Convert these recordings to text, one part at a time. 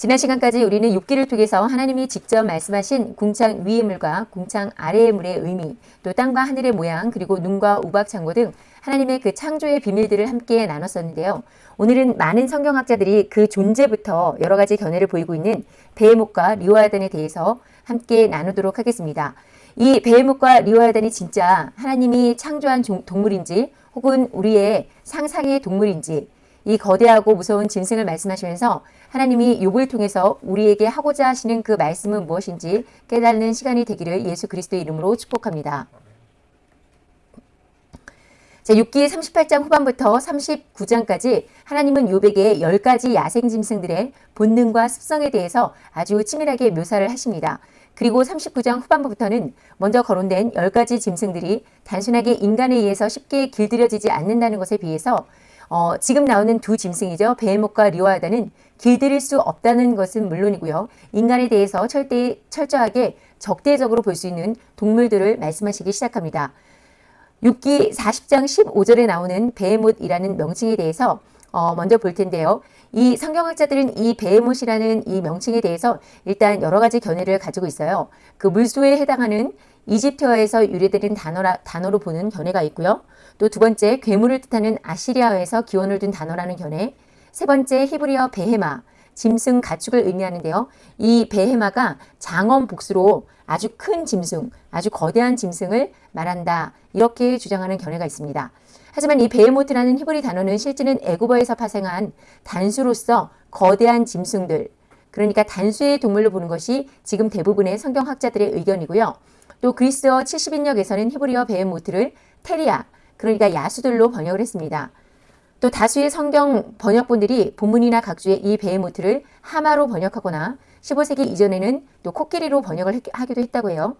지난 시간까지 우리는 6기를 통해서 하나님이 직접 말씀하신 궁창 위의 물과 궁창 아래의 물의 의미, 또 땅과 하늘의 모양, 그리고 눈과 우박 창고 등 하나님의 그 창조의 비밀들을 함께 나눴었는데요. 오늘은 많은 성경학자들이 그 존재부터 여러 가지 견해를 보이고 있는 베헤목과 리오아단에 대해서 함께 나누도록 하겠습니다. 이 베헤목과 리오아단이 진짜 하나님이 창조한 동물인지 혹은 우리의 상상의 동물인지 이 거대하고 무서운 짐승을 말씀하시면서 하나님이 욕을 통해서 우리에게 하고자 하시는 그 말씀은 무엇인지 깨닫는 시간이 되기를 예수 그리스도의 이름으로 축복합니다. 자, 6기 38장 후반부터 39장까지 하나님은 요백의 10가지 야생 짐승들의 본능과 습성에 대해서 아주 치밀하게 묘사를 하십니다. 그리고 39장 후반부부터는 먼저 거론된 10가지 짐승들이 단순하게 인간에 의해서 쉽게 길들여지지 않는다는 것에 비해서 어, 지금 나오는 두 짐승이죠. 베헤목과 리오하다는 길들일 수 없다는 것은 물론이고요. 인간에 대해서 철대, 철저하게 적대적으로 볼 수 있는 동물들을 말씀하시기 시작합니다. 6기 40장 15절에 나오는 베헤못이라는 명칭에 대해서 어, 먼저 볼 텐데요. 이 성경학자들은 이 베헤못이라는 이 명칭에 대해서 일단 여러 가지 견해를 가지고 있어요. 그 물소에 해당하는 이집트어에서 유래되는 단어라, 단어로 보는 견해가 있고요. 또 두 번째 괴물을 뜻하는 아시리아어에서 기원을 둔 단어라는 견해. 세 번째 히브리어 베헤마, 짐승 가축을 의미하는데요. 이 베헤마가 장엄 복수로 아주 큰 짐승, 아주 거대한 짐승을 말한다. 이렇게 주장하는 견해가 있습니다. 하지만 이 베헤모트라는 히브리 단어는 실제는 애굽어에서 파생한 단수로서 거대한 짐승들, 그러니까 단수의 동물로 보는 것이 지금 대부분의 성경학자들의 의견이고요. 또 그리스어 70인역에서는 히브리어 베헤모트를 θηρία, 그러니까 야수들로 번역을 했습니다. 또 다수의 성경 번역본들이 본문이나 각주의 이 베헤모트를 하마로 번역하거나 15세기 이전에는 또 코끼리로 번역을 하기도 했다고 해요.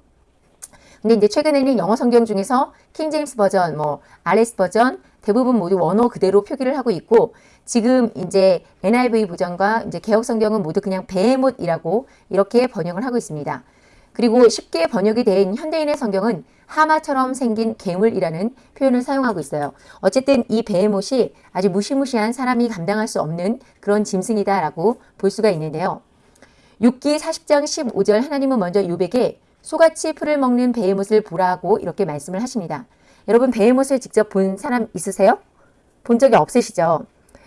근데 이제 최근에는 영어 성경 중에서 킹제임스 버전, 뭐 RS 버전 대부분 모두 원어 그대로 표기를 하고 있고 지금 이제 NIV 버전과 이제 개혁 성경은 모두 그냥 베헤못이라고 이렇게 번역을 하고 있습니다. 그리고 쉽게 번역이 된 현대인의 성경은 하마처럼 생긴 괴물이라는 표현을 사용하고 있어요. 어쨌든 이 베헤못이 아주 무시무시한 사람이 감당할 수 없는 그런 짐승이다라고 볼 수가 있는데요. 6기 40장 15절 하나님은 먼저 요백에 소같이 풀을 먹는 베헤못을 보라고 이렇게 말씀을 하십니다. 여러분 베헤못을 직접 본 사람 있으세요? 본 적이 없으시죠?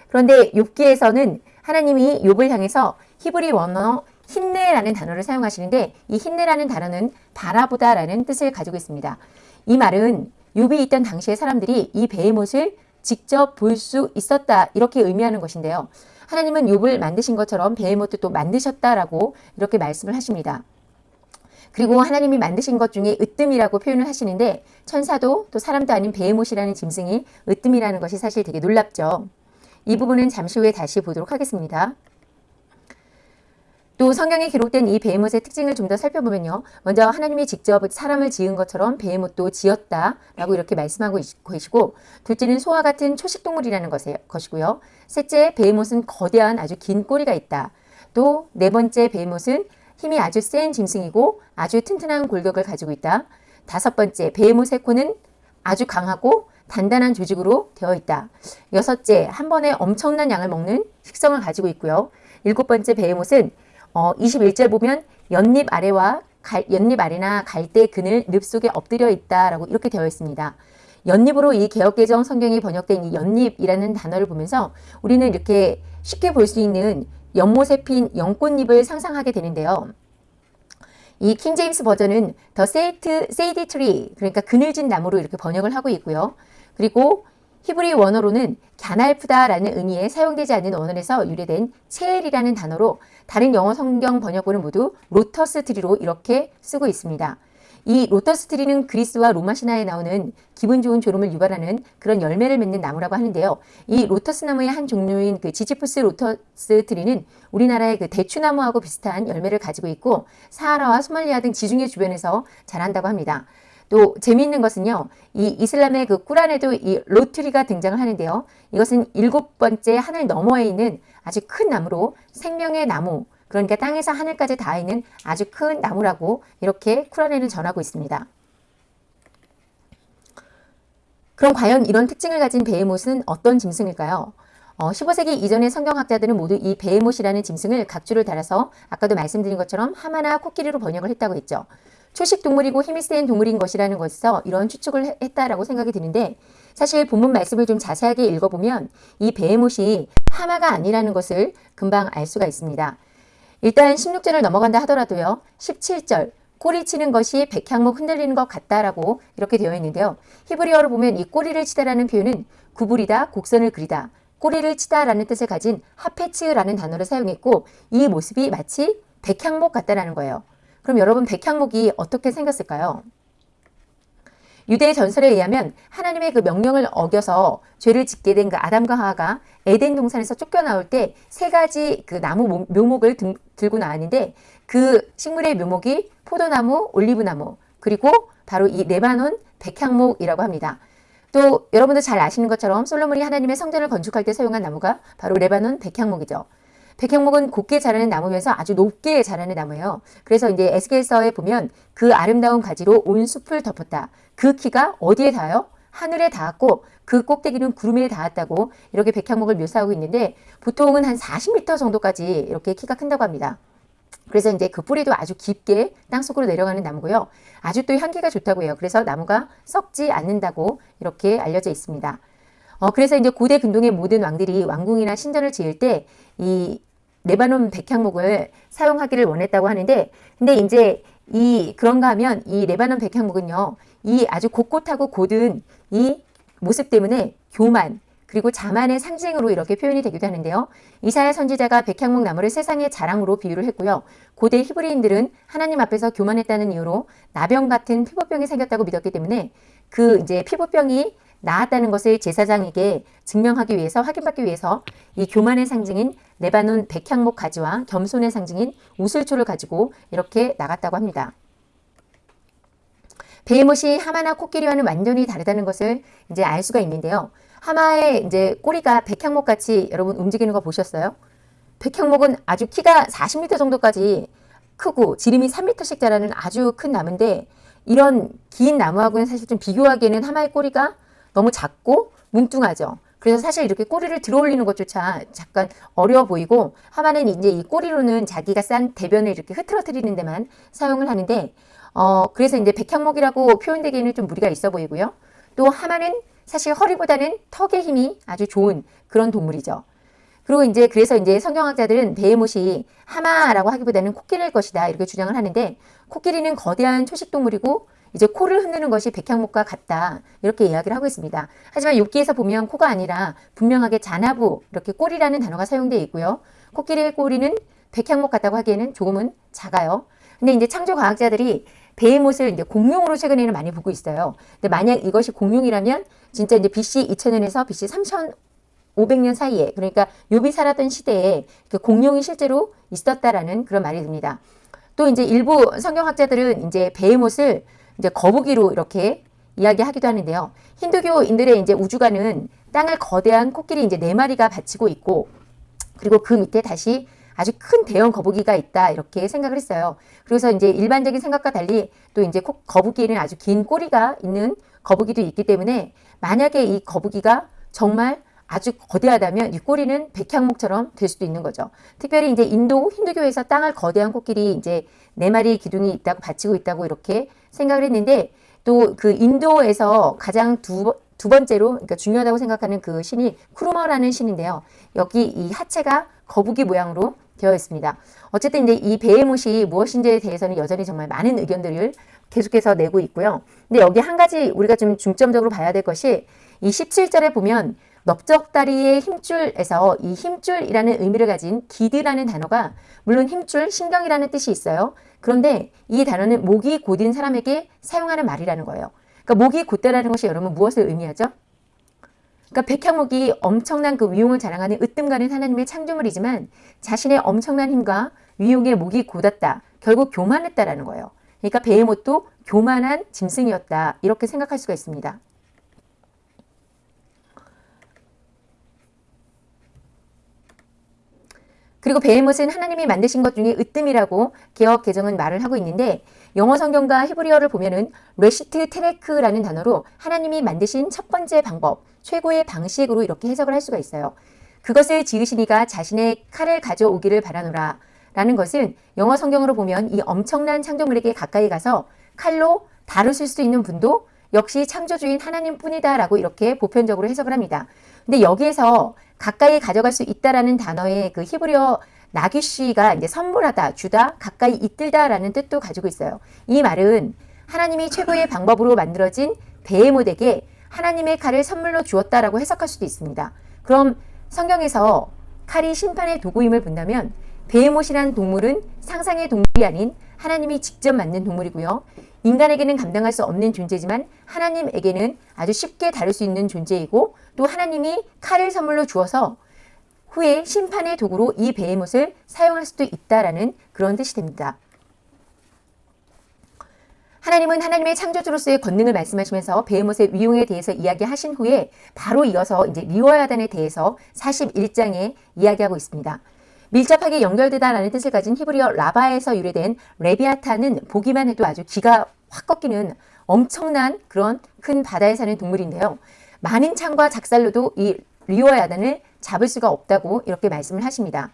그런데 욥기에서는 하나님이 욥을 향해서 히브리 원어 힘내라는 단어를 사용하시는데 이 힘내라는 단어는 바라보다라는 뜻을 가지고 있습니다. 이 말은 욥이 있던 당시의 사람들이 이 베헤못을 직접 볼 수 있었다 이렇게 의미하는 것인데요. 하나님은 욥을 만드신 것처럼 베헤못도 또 만드셨다라고 이렇게 말씀을 하십니다. 그리고 하나님이 만드신 것 중에 으뜸이라고 표현을 하시는데 천사도 또 사람도 아닌 베헤못이라는 짐승이 으뜸이라는 것이 사실 되게 놀랍죠. 이 부분은 잠시 후에 다시 보도록 하겠습니다. 또 성경에 기록된 이 베헤못의 특징을 좀 더 살펴보면요. 먼저 하나님이 직접 사람을 지은 것처럼 베헤못도 지었다라고 이렇게 말씀하고 계시고 둘째는 소와 같은 초식동물이라는 것이고요. 셋째 베헤못은 거대한 아주 긴 꼬리가 있다. 또 네 번째 베헤못은 힘이 아주 센 짐승이고 아주 튼튼한 골격을 가지고 있다. 다섯 번째 베헤못의 코는 아주 강하고 단단한 조직으로 되어 있다. 여섯째 한 번에 엄청난 양을 먹는 식성을 가지고 있고요. 일곱 번째 베헤못은 어, 21절 보면 연잎 아래와 갈, 연잎 아래나 갈대 그늘 늪 속에 엎드려 있다라고 이렇게 되어 있습니다. 연잎으로 이 개혁개정 성경이 번역된 이 연잎이라는 단어를 보면서 우리는 이렇게 쉽게 볼 수 있는 연못에 핀 연꽃잎을 상상하게 되는데요. 이 킹제임스 버전은 the shade shady tree 그러니까 그늘진 나무로 이렇게 번역을 하고 있고요. 그리고 히브리 원어로는 갸날프다라는 의미에 사용되지 않는 원어에서 유래된 צאל이라는 단어로 다른 영어 성경 번역본은 모두 lotus tree로 이렇게 쓰고 있습니다. 이 lotus tree는 그리스와 로마 신화에 나오는 기분 좋은 졸음을 유발하는 그런 열매를 맺는 나무라고 하는데요. 이 lotus 나무의 한 종류인 그 Ziziphus lotus tree는 우리나라의 그 대추나무하고 비슷한 열매를 가지고 있고 사하라와 소말리아 등 지중해 주변에서 자란다고 합니다. 또 재미있는 것은요. 이 이슬람의 그 꾸란에도 이 lote tree가 등장을 하는데요. 이것은 일곱 번째 하늘 너머에 있는 아주 큰 나무로 생명의 나무 그러니까 땅에서 하늘까지 닿아 있는 아주 큰 나무라고 이렇게 쿠란에는 전하고 있습니다. 그럼 과연 이런 특징을 가진 베헤못은 어떤 짐승일까요? 어, 15세기 이전의 성경학자들은 모두 이 베헤못이라는 짐승을 각주를 달아서 아까도 말씀드린 것처럼 하마나 코끼리로 번역을 했다고 했죠. 초식 동물이고 힘이 센 동물인 것이라는 것에서 이런 추측을 했다라고 생각이 드는데 사실 본문 말씀을 좀 자세하게 읽어보면 이 베헤못이 하마가 아니라는 것을 금방 알 수가 있습니다. 일단 16절을 넘어간다 하더라도요. 17절 꼬리 치는 것이 백향목 흔들리는 것 같다라고 이렇게 되어 있는데요. 히브리어로 보면 이 꼬리를 치다라는 표현은 구부리다, 곡선을 그리다, 꼬리를 치다라는 뜻을 가진 하페츠라는 단어를 사용했고 이 모습이 마치 백향목 같다라는 거예요. 그럼 여러분 백향목이 어떻게 생겼을까요? 유대의 전설에 의하면 하나님의 그 명령을 어겨서 죄를 짓게 된 그 아담과 하와가 에덴 동산에서 쫓겨나올 때 세 가지 그 나무 묘목을 등, 들고 나왔는데 그 식물의 묘목이 포도나무, 올리브나무 그리고 바로 이 레바논 백향목이라고 합니다. 또 여러분도 잘 아시는 것처럼 솔로몬이 하나님의 성전을 건축할 때 사용한 나무가 바로 레바논 백향목이죠. 백향목은 곱게 자라는 나무면서 아주 높게 자라는 나무예요. 그래서 이제 에스겔서에 보면 그 아름다운 가지로 온 숲을 덮었다. 그 키가 어디에 닿아요? 하늘에 닿았고 그 꼭대기는 구름에 닿았다고 이렇게 백향목을 묘사하고 있는데 보통은 한 40m 정도까지 이렇게 키가 큰다고 합니다. 그래서 이제 그 뿌리도 아주 깊게 땅속으로 내려가는 나무고요. 아주 또 향기가 좋다고 해요. 그래서 나무가 썩지 않는다고 이렇게 알려져 있습니다. 어, 그래서 이제 고대 근동의 모든 왕들이 왕궁이나 신전을 지을 때 이 레바논 백향목을 사용하기를 원했다고 하는데 근데 이제 이 그런가 하면 이 레바논 백향목은요. 이 아주 곳곳하고 고든 이 모습 때문에 교만 그리고 자만의 상징으로 이렇게 표현이 되기도 하는데요. 이사야 선지자가 백향목 나무를 세상의 자랑으로 비유를 했고요. 고대 히브리인들은 하나님 앞에서 교만했다는 이유로 나병 같은 피부병이 생겼다고 믿었기 때문에 그 이제 피부병이 나았다는 것을 제사장에게 증명하기 위해서 확인받기 위해서 이 교만의 상징인 레바논 백향목 가지와 겸손의 상징인 우슬초를 가지고 이렇게 나갔다고 합니다. 베이못이 하마나 코끼리와는 완전히 다르다는 것을 이제 알 수가 있는데요. 하마의 이제 꼬리가 백향목 같이 여러분 움직이는 거 보셨어요? 백향목은 아주 키가 40m 정도까지 크고 지름이 3m씩 자라는 아주 큰 나무인데 이런 긴 나무하고는 사실 좀 비교하기에는 하마의 꼬리가 너무 작고 뭉뚱하죠. 그래서 사실 이렇게 꼬리를 들어 올리는 것조차 잠깐 어려워 보이고 하마는 이제 이 꼬리로는 자기가 싼 대변을 이렇게 흐트러뜨리는 데만 사용을 하는데 어 그래서 이제 백향목이라고 표현되기에는 좀 무리가 있어 보이고요. 또 하마는 사실 허리보다는 턱의 힘이 아주 좋은 그런 동물이죠. 그리고 이제 그래서 이제 성경학자들은 베헤못이 하마라고 하기보다는 코끼리일 것이다 이렇게 주장을 하는데 코끼리는 거대한 초식 동물이고 이제 코를 흔드는 것이 백향목과 같다 이렇게 이야기를 하고 있습니다. 하지만 욥기에서 보면 코가 아니라 분명하게 자나부 이렇게 꼬리라는 단어가 사용되어 있고요. 코끼리의 꼬리는 백향목 같다고 하기에는 조금은 작아요. 근데 이제 창조 과학자들이 베헤못을 이제 공룡으로 최근에는 많이 보고 있어요. 근데 만약 이것이 공룡이라면 진짜 이제 BC 2000년에서 BC 3500년 사이에 그러니까 욥이 살았던 시대에 그 공룡이 실제로 있었다라는 그런 말이 듭니다. 또 이제 일부 성경학자들은 이제 베헤못을 이제 거북이로 이렇게 이야기하기도 하는데요. 힌두교인들의 이제 우주관은 땅을 거대한 코끼리 이제 네 마리가 받치고 있고 그리고 그 밑에 다시 아주 큰 대형 거북이가 있다 이렇게 생각을 했어요. 그래서 이제 일반적인 생각과 달리 또 이제 거북이는 아주 긴 꼬리가 있는 거북이도 있기 때문에 만약에 이 거북이가 정말 아주 거대하다면 이 꼬리는 백향목처럼 될 수도 있는 거죠. 특별히 이제 인도 힌두교에서 땅을 거대한 코끼리 이제 네 마리 기둥이 있다고 바치고 있다고 이렇게 생각을 했는데 또 그 인도에서 가장 두, 두 번째로 그러니까 중요하다고 생각하는 그 신이 쿠르머라는 신인데요. 여기 이 하체가 거북이 모양으로 되어 있습니다. 어쨌든 이제 이 베헤못이 무엇인지에 대해서는 여전히 정말 많은 의견들을 계속해서 내고 있고요. 근데 여기 한 가지 우리가 좀 중점적으로 봐야 될 것이 이 17절에 보면 넓적다리의 힘줄에서 이 힘줄이라는 의미를 가진 기드라는 단어가 물론 힘줄, 신경이라는 뜻이 있어요. 그런데 이 단어는 목이 곧인 사람에게 사용하는 말이라는 거예요. 그러니까 목이 곧다라는 것이 여러분 무엇을 의미하죠? 그러니까 백향목이 엄청난 그 위용을 자랑하는 으뜸가는 하나님의 창조물이지만 자신의 엄청난 힘과 위용의 목이 곧았다. 결국 교만했다라는 거예요. 그러니까 베헤못도 교만한 짐승이었다. 이렇게 생각할 수가 있습니다. 그리고 베헤못은 하나님이 만드신 것 중에 으뜸이라고 개혁 개정은 말을 하고 있는데 영어 성경과 히브리어를 보면은 레시트 테레크라는 단어로 하나님이 만드신 첫 번째 방법, 최고의 방식으로 이렇게 해석을 할 수가 있어요. 그것을 지으시니가 자신의 칼을 가져오기를 바라노라. 라는 것은 영어 성경으로 보면 이 엄청난 창조물에게 가까이 가서 칼로 다루실 수 있는 분도 역시 창조주인 하나님 뿐이다 라고 이렇게 보편적으로 해석을 합니다. 근데 여기에서 가까이 가져갈 수 있다라는 단어의 그 히브리어 나귀쉬가 이제 선물하다, 주다, 가까이 이끌다라는 뜻도 가지고 있어요. 이 말은 하나님이 최고의 방법으로 만들어진 베헤못에게 하나님의 칼을 선물로 주었다라고 해석할 수도 있습니다. 그럼 성경에서 칼이 심판의 도구임을 본다면 베헤못이라는 동물은 상상의 동물이 아닌 하나님이 직접 만든 동물이고요. 인간에게는 감당할 수 없는 존재지만 하나님에게는 아주 쉽게 다룰 수 있는 존재이고 또 하나님이 칼을 선물로 주어서 후에 심판의 도구로 이 베헤못을 사용할 수도 있다라는 그런 뜻이 됩니다. 하나님은 하나님의 창조주로서의 권능을 말씀하시면서 베헤못의 위용에 대해서 이야기하신 후에 바로 이어서 이제 리워야단에 대해서 41장에 이야기하고 있습니다. 밀접하게 연결되다라는 뜻을 가진 히브리어 라바에서 유래된 레비아타는 보기만 해도 아주 기가 확 꺾이는 엄청난 그런 큰 바다에 사는 동물인데요. 많은 창과 작살로도 이 리워야단을 잡을 수가 없다고 이렇게 말씀을 하십니다.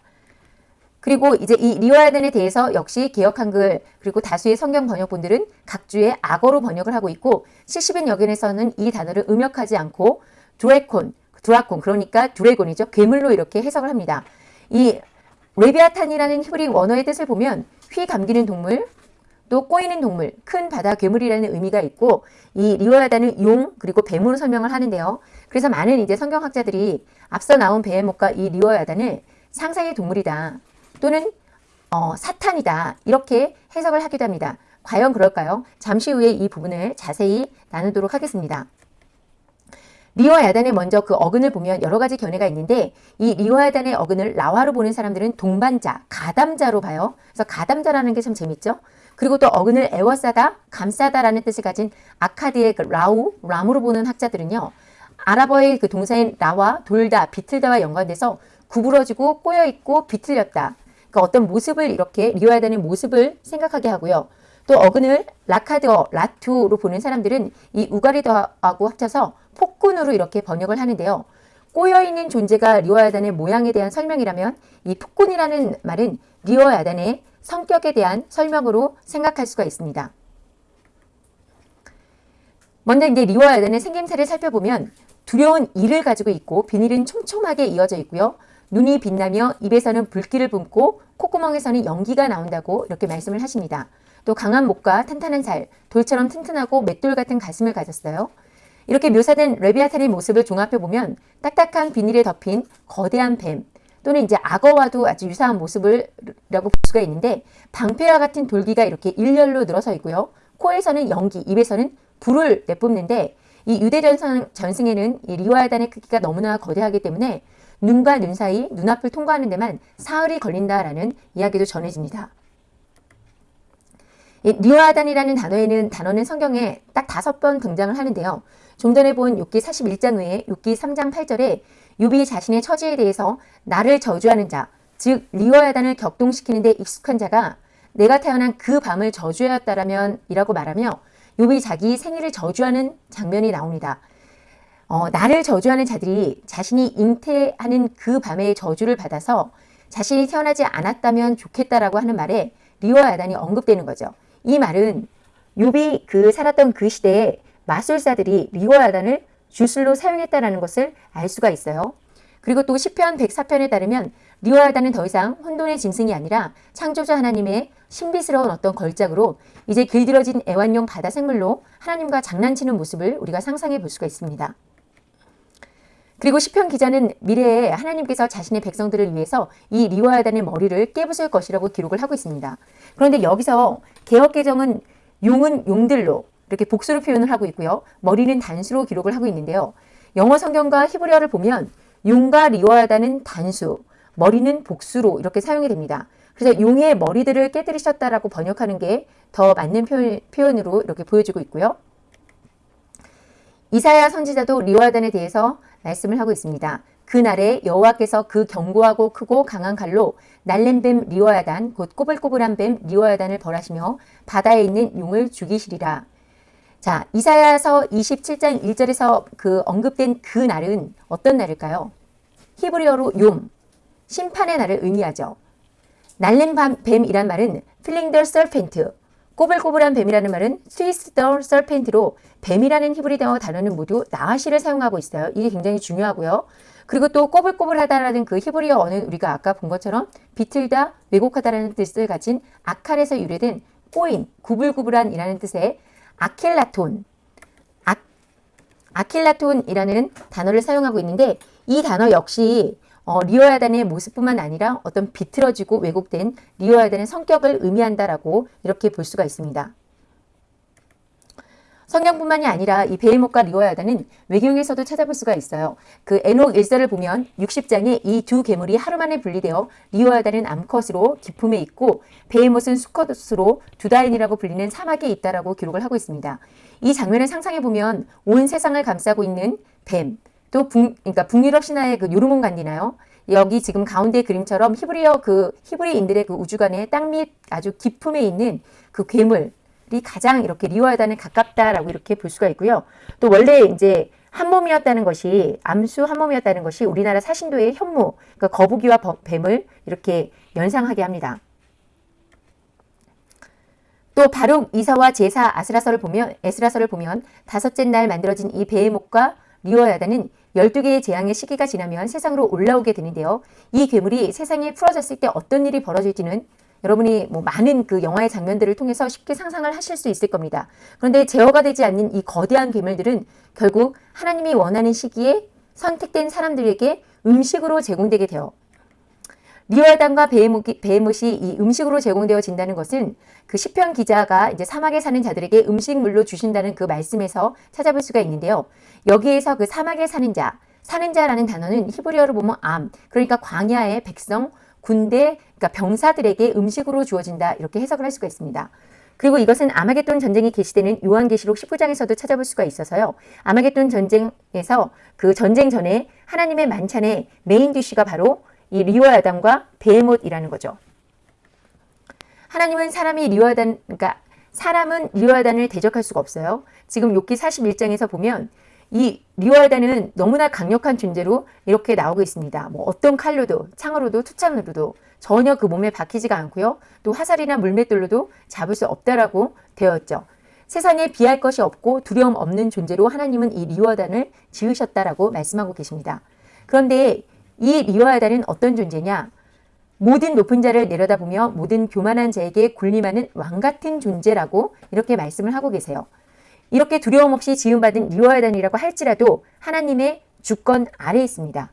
그리고 이제 이 리워야단에 대해서 역시 개혁 한글 그리고 다수의 성경 번역본들은 각주의 악어로 번역을 하고 있고 70인역에서는 이 단어를 음역하지 않고 δράκων, δράκων 그러니까 dragon이죠. 괴물로 이렇게 해석을 합니다. 이 레비아탄이라는 히브리 원어의 뜻을 보면 휘 감기는 동물, 또 꼬이는 동물, 큰 바다 괴물이라는 의미가 있고 이 리워야단은 용 그리고 뱀으로 설명을 하는데요. 그래서 많은 이제 성경학자들이 앞서 나온 베헤못과 이 리워야단을 상상의 동물이다 또는 어, 사탄이다 이렇게 해석을 하기도 합니다. 과연 그럴까요? 잠시 후에 이 부분을 자세히 나누도록 하겠습니다. 리와 야단의 먼저 그 어근을 보면 여러 가지 견해가 있는데 이 리와 야단의 어근을 라화로 보는 사람들은 동반자, 가담자로 봐요. 그래서 가담자라는 게 참 재밌죠. 그리고 또 어근을 애워싸다, 감싸다라는 뜻을 가진 아카드의 그 라우, 람으로 보는 학자들은요. 아랍어의 그 동사인 라와, 돌다, 비틀다와 연관돼서 구부러지고 꼬여있고 비틀렸다. 그러니까 어떤 모습을 이렇게 리와 야단의 모습을 생각하게 하고요. 또 어근을 라카드어, 라투로 보는 사람들은 이 우가리더하고 합쳐서 폭군으로 이렇게 번역을 하는데요. 꼬여있는 존재가 리워야단의 모양에 대한 설명이라면 이 폭군이라는 말은 리워야단의 성격에 대한 설명으로 생각할 수가 있습니다. 먼저 이제 리워야단의 생김새를 살펴보면 두려운 이를 가지고 있고 비닐은 촘촘하게 이어져 있고요. 눈이 빛나며 입에서는 불길을 뿜고 콧구멍에서는 연기가 나온다고 이렇게 말씀을 하십니다. 또 강한 목과 탄탄한 살, 돌처럼 튼튼하고 맷돌 같은 가슴을 가졌어요. 이렇게 묘사된 레비아탄의 모습을 종합해보면 딱딱한 비닐에 덮인 거대한 뱀 또는 이제 악어와도 아주 유사한 모습을라고 볼 수가 있는데 방패와 같은 돌기가 이렇게 일렬로 늘어서 있고요. 코에서는 연기, 입에서는 불을 내뿜는데 이 유대 전승, 에는 이 리워야단의 크기가 너무나 거대하기 때문에 눈과 눈 사이 눈앞을 통과하는 데만 사흘이 걸린다라는 이야기도 전해집니다. 리워야단이라는 단어에는 단어는 성경에 딱 다섯 번 등장을 하는데요. 좀 전에 본 욥기 41장 외에 욥기 3장 8절에 욥이 자신의 처지에 대해서 나를 저주하는 자, 즉 리워야단을 격동시키는 데 익숙한 자가 내가 태어난 그 밤을 저주하였다라면 이라고 말하며 욥이 자기 생일을 저주하는 장면이 나옵니다. 어, 나를 저주하는 자들이 자신이 잉태하는 그 밤의 저주를 받아서 자신이 태어나지 않았다면 좋겠다라고 하는 말에 리워야단이 언급되는 거죠. 이 말은 욥이 그 살았던 그 시대에 마술사들이 리워야단을 주술로 사용했다는 것을 알 수가 있어요. 그리고 또 시편 104편에 따르면 리워야단은 더 이상 혼돈의 짐승이 아니라 창조자 하나님의 신비스러운 어떤 걸작으로 이제 길들여진 애완용 바다 생물로 하나님과 장난치는 모습을 우리가 상상해 볼 수가 있습니다. 그리고 시편 기자는 미래에 하나님께서 자신의 백성들을 위해서 이 리워야단의 머리를 깨부술 것이라고 기록을 하고 있습니다. 그런데 여기서 개혁개정은 용은 용들로 이렇게 복수로 표현을 하고 있고요. 머리는 단수로 기록을 하고 있는데요. 영어 성경과 히브리어를 보면 용과 리워야다는 단수, 머리는 복수로 이렇게 사용이 됩니다. 그래서 용의 머리들을 깨뜨리셨다라고 번역하는 게 더 맞는 표현, 으로 이렇게 보여지고 있고요. 이사야 선지자도 리워야단에 대해서 말씀을 하고 있습니다. 그날에 여호와께서 그 견고하고 크고 강한 칼로 날랜 뱀 리워야단 곧 꼬불꼬불한 뱀 리워야단을 벌하시며 바다에 있는 용을 죽이시리라. 자, 이사야서 27장 1절에서 그 언급된 그 날은 어떤 날일까요? 히브리어로 יום, 심판의 날을 의미하죠. 날랜 뱀, 뱀이란 말은 fleeing the serpent, 꼬불꼬불한 뱀이라는 말은 twisted the serpent로 뱀이라는 히브리어 단어는 모두 נחש를 사용하고 있어요. 이게 굉장히 중요하고요. 그리고 또 꼬불꼬불하다라는 그 히브리어어는 우리가 아까 본 것처럼 비틀다, 왜곡하다라는 뜻을 가진 아칼에서 유래된 꼬인, 구불구불한이라는 뜻의 עקלתון, 아, עקלתון이라는 단어를 사용하고 있는데 이 단어 역시 어, 리워야단의 모습뿐만 아니라 어떤 비틀어지고 왜곡된 리워야단의 성격을 의미한다라고 이렇게 볼 수가 있습니다. 성경뿐만이 아니라 이 베헤못과 리워야단은 외경에서도 찾아볼 수가 있어요. 그 에녹 일서를 보면 60장에 이 두 괴물이 하루 만에 분리되어 리워야단은 암컷으로 깊음에 있고 베헤못은 수컷으로 두다인이라고 불리는 사막에 있다라고 기록을 하고 있습니다. 이 장면을 상상해 보면 온 세상을 감싸고 있는 뱀, 또 북, 그러니까 북유럽 신화의 그 요르몬 간디나요? 여기 지금 가운데 그림처럼 히브리어 그 히브리인들의 그 우주관의 땅 밑 아주 깊음에 있는 그 괴물 이 가장 이렇게 리워야단에 가깝다라고 이렇게 볼 수가 있고요. 또 원래 이제 한 몸이었다는 것이 암수 한 몸이었다는 것이 우리나라 사신도의 현무, 그러니까 거북이와 뱀을 이렇게 연상하게 합니다. 또 바룩 이사와 제사 아스라서를 보면 에스라서를 보면 다섯째 날 만들어진 이 베헤목과 리워야다는 12개의 재앙의 시기가 지나면 세상으로 올라오게 되는데요. 이 괴물이 세상에 풀어졌을 때 어떤 일이 벌어질지는 여러분이 뭐 많은 그 영화의 장면들을 통해서 쉽게 상상을 하실 수 있을 겁니다. 그런데 제어가 되지 않는 이 거대한 괴물들은 결국 하나님이 원하는 시기에 선택된 사람들에게 음식으로 제공되게 되어 리와단과 베헤못이, 이 음식으로 제공되어진다는 것은 그 시편 기자가 이제 사막에 사는 자들에게 음식물로 주신다는 그 말씀에서 찾아볼 수가 있는데요. 여기에서 그 사막에 사는 자, 사는 자라는 단어는 히브리어로 보면 암, 그러니까 광야의 백성, 군대, 그러니까 병사들에게 음식으로 주어진다 이렇게 해석을 할 수가 있습니다. 그리고 이것은 아마겟돈 전쟁이 게시되는 요한계시록 19장에서도 찾아볼 수가 있어서요. 아마겟돈 전쟁에서 그 전쟁 전에 하나님의 만찬의 main dish가 바로 이 리워야단과 베헤못이라는 거죠. 하나님은 사람이 리워야단 그러니까 사람은 리워야단을 대적할 수가 없어요. 지금 욥기 41장에서 보면 이 리워야단은 너무나 강력한 존재로 이렇게 나오고 있습니다. 뭐 어떤 칼로도 창으로도 투창으로도 전혀 그 몸에 박히지가 않고요. 또 화살이나 물맷돌로도 잡을 수 없다라고 되어 있죠. 세상에 비할 것이 없고 두려움 없는 존재로 하나님은 이 리워단을 지으셨다라고 말씀하고 계십니다. 그런데 이 리워단은 어떤 존재냐? 모든 높은 자를 내려다보며 모든 교만한 자에게 군림하는 왕 같은 존재라고 이렇게 말씀을 하고 계세요. 이렇게 두려움 없이 지음받은 리워야단이라고 할지라도 하나님의 주권 아래에 있습니다.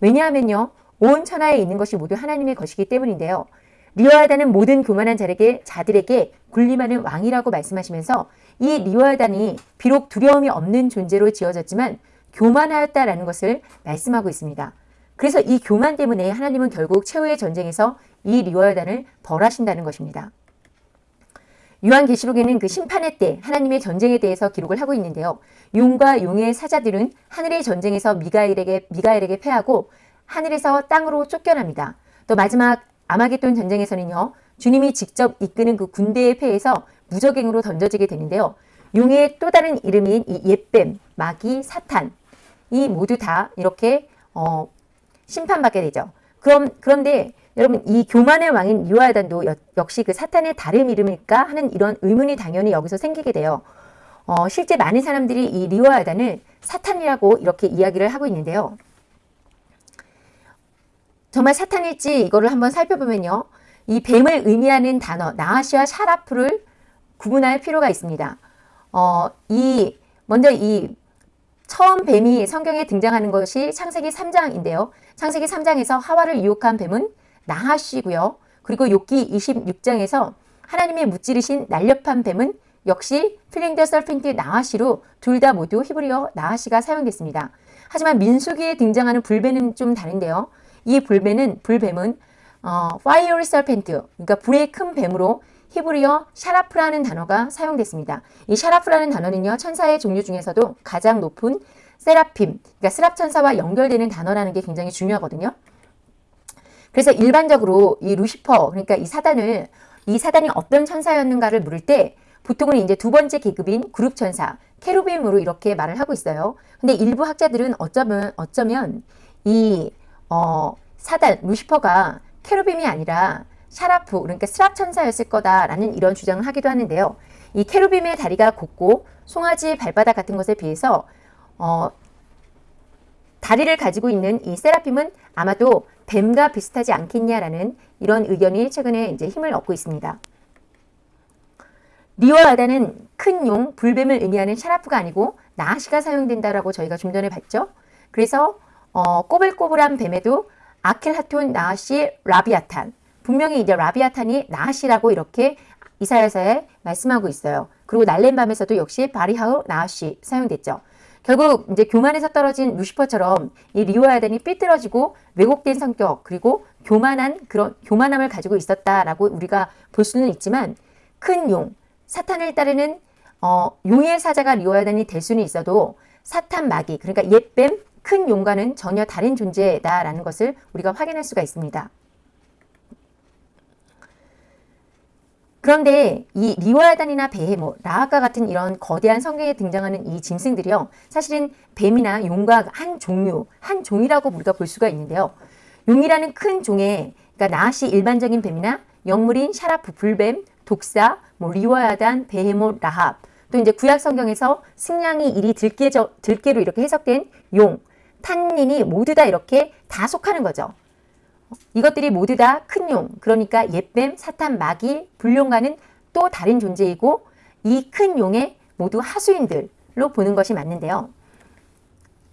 왜냐하면요. 온 천하에 있는 것이 모두 하나님의 것이기 때문인데요. 리워야단은 모든 교만한 자에게 자들에게 군림하는 왕이라고 말씀하시면서 이 리워야단이 비록 두려움이 없는 존재로 지어졌지만 교만하였다라는 것을 말씀하고 있습니다. 그래서 이 교만 때문에 하나님은 결국 최후의 전쟁에서 이 리워야단을 벌하신다는 것입니다. 요한계시록에는 그 심판의 때 하나님의 전쟁에 대해서 기록을 하고 있는데요. 용과 용의 사자들은 하늘의 전쟁에서 미가엘에게 미가엘에게 패하고 하늘에서 땅으로 쫓겨납니다. 또 마지막 아마겟돈 전쟁에서는요. 주님이 직접 이끄는 그 군대의 패에서 무적행으로 던져지게 되는데요. 용의 또 다른 이름인 이 옛뱀, 마귀, 사탄 이 모두 다 이렇게 어, 심판받게 되죠. 그럼 그런데 여러분 이 교만의 왕인 유아단도 역시 그 사탄의 다른 이름일까 하는 이런 의문이 당연히 여기서 생기게 돼요. 어, 실제 많은 사람들이 이 리오아단을 사탄이라고 이렇게 이야기를 하고 있는데요. 정말 사탄일지 이거를 한번 살펴보면요. 이 뱀을 의미하는 단어 נחש와 שרף를 구분할 필요가 있습니다. 어, 이 먼저 이 처음 뱀이 성경에 등장하는 것이 창세기 3장인데요. 창세기 3장에서 하와를 유혹한 뱀은 נחש고요. 그리고 욥기 26장에서 하나님의 무찌르신 날렵한 뱀은 역시 fleeing the serpent נחש로 둘 다 모두 히브리어 נחש가 사용됐습니다. 하지만 민수기에 등장하는 불뱀은 좀 다른데요. 이 불뱀은 불뱀은 어, fire serpent, 그러니까 불의 큰 뱀으로 히브리어 샤라프라는 단어가 사용됐습니다. 이 샤라프라는 단어는요, 천사의 종류 중에서도 가장 높은 세라핌, 그러니까 스랍 천사와 연결되는 단어라는 게 굉장히 중요하거든요. 그래서 일반적으로 이 루시퍼 그러니까 이 사단을 이 사단이 어떤 천사였는가를 물을 때 보통은 이제 두 번째 계급인 그룹 천사 케루빔으로 이렇게 말을 하고 있어요. 근데 일부 학자들은 어쩌면 어쩌면 이 어, 사단 루시퍼가 케루빔이 아니라 샤라프 그러니까 스랍 천사였을 거다라는 이런 주장을 하기도 하는데요. 이 케루빔의 다리가 곱고 송아지 발바닥 같은 것에 비해서 어, 다리를 가지고 있는 이 세라핌은 아마도 뱀과 비슷하지 않겠냐라는 이런 의견이 최근에 이제 힘을 얻고 있습니다. 리와야단은 큰 용, 불뱀을 의미하는 샤라프가 아니고 나하시가 사용된다라고 저희가 좀 전에 봤죠. 그래서 어, 꼬불꼬불한 뱀에도 아켈하톤, 나시, 라비아탄 분명히 이제 라비아탄이 나시라고 이렇게 이사야서에 말씀하고 있어요. 그리고 날랜 밤에서도 역시 바리하우, 나시 사용됐죠. 결국 이제 교만에서 떨어진 루시퍼처럼 이 리오아단이 삐뚤어지고 왜곡된 성격 그리고 교만한 그런 교만함을 가지고 있었다라고 우리가 볼 수는 있지만 큰 용, 사탄을 따르는 어, 용의 사자가 리오아단이 될 수는 있어도 사탄 마귀 그러니까 옛뱀 큰 용과는 전혀 다른 존재다라는 것을 우리가 확인할 수가 있습니다. 그런데 이 리와야단이나 베헤모, 라아카 같은 이런 거대한 성경에 등장하는 이 짐승들이요. 사실은 뱀이나 용과 한 종류, 한 종이라고 우리가 볼 수가 있는데요. 용이라는 큰 종에 그러니까 나시 일반적인 뱀이나 영물인 샤라프, 불뱀, 독사, 뭐 리와야단, 베헤모, 라합 또 이제 구약 성경에서 승냥이 일이 들깨 들깨로 이렇게 해석된 용, 탄닌이 모두 다 이렇게 다 속하는 거죠. 이것들이 모두 다 큰 용, 그러니까 옛뱀, 사탄, 마귀, 불용과는 또 다른 존재이고 이 큰 용의 모두 하수인들로 보는 것이 맞는데요.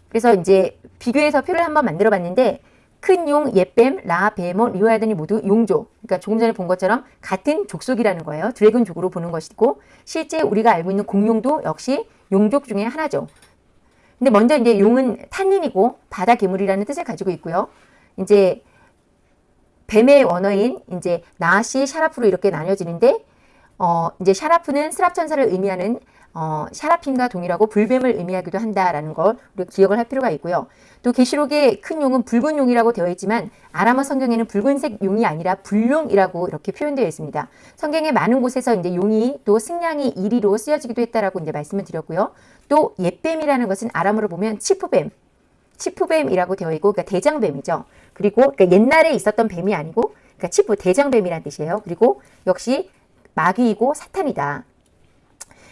그래서 이제 비교해서 표를 한번 만들어 봤는데 큰 용, 옛뱀, 라합, 베헤못, 리와야단이 모두 용족. 그러니까 조금 전에 본 것처럼 같은 족속이라는 거예요. 드래곤족으로 보는 것이고 실제 우리가 알고 있는 공룡도 역시 용족 중에 하나죠. 근데 먼저 이제 용은 탄닌이고 바다 괴물이라는 뜻을 가지고 있고요. 이제 뱀의 원어인 이제 나하시 샤라프로 이렇게 나뉘어지는데 어 이제 샤라프는 스랍 천사를 의미하는 어 샤라핌과 동일하고 불뱀을 의미하기도 한다라는 걸 우리가 기억을 할 필요가 있고요. 또 계시록의 큰 용은 붉은 용이라고 되어 있지만 아람어 성경에는 붉은색 용이 아니라 불용이라고 이렇게 표현되어 있습니다. 성경의 많은 곳에서 이제 용이 또 승냥이 이리로 쓰여지기도 했다라고 이제 말씀을 드렸고요. 또 옛뱀이라는 것은 아람어로 보면 치프뱀, 치프뱀이라고 되어 있고 그러니까 대장뱀이죠. 그리고 그러니까 옛날에 있었던 뱀이 아니고 그러니까 치프 대장뱀이란 뜻이에요. 그리고 역시 마귀이고 사탄이다.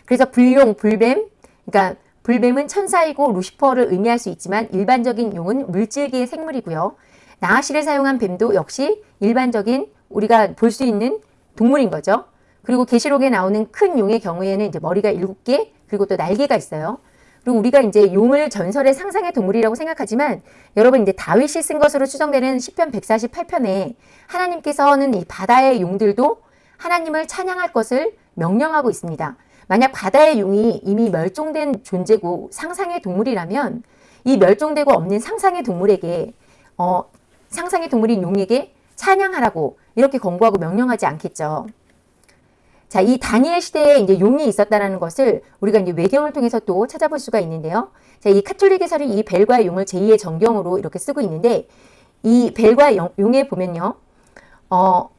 그래서 불용, 불뱀, 그러니까 불뱀은 천사이고 루시퍼를 의미할 수 있지만 일반적인 용은 물질계의 생물이고요. 나아시를 사용한 뱀도 역시 일반적인 우리가 볼 수 있는 동물인 거죠. 그리고 계시록에 나오는 큰 용의 경우에는 이제 머리가 일곱 개 그리고 또 날개가 있어요. 그리고 우리가 이제 용을 전설의 상상의 동물이라고 생각하지만 여러분 이제 다윗이 쓴 것으로 추정되는 시편 148편에 하나님께서는 이 바다의 용들도 하나님을 찬양할 것을 명령하고 있습니다. 만약 바다의 용이 이미 멸종된 존재고 상상의 동물이라면 이 멸종되고 없는 상상의 동물에게 어, 상상의 동물인 용에게 찬양하라고 이렇게 권고하고 명령하지 않겠죠. 자, 이 다니엘 시대에 이제 용이 있었다라는 것을 우리가 이제 외경을 통해서 또 찾아볼 수가 있는데요. 자, 이 카톨릭에서는 이 벨과 용을 제2의 정경으로 이렇게 쓰고 있는데 이 벨과 용에 보면요. 어,